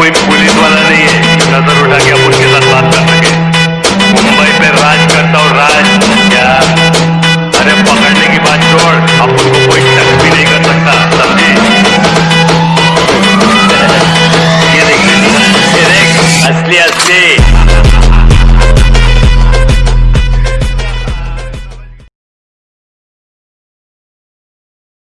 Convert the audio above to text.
कोई पुलिस वाला नहीं है। नज़र उठा तो के आप उनके साथ बात कर सके। मुंबई पे राज करता हूँ राज क्या अरे पकड़ने की बात छोड़, आप उनको कोई टच भी नहीं कर सकता, समझी? ये देख ये देख असली असली।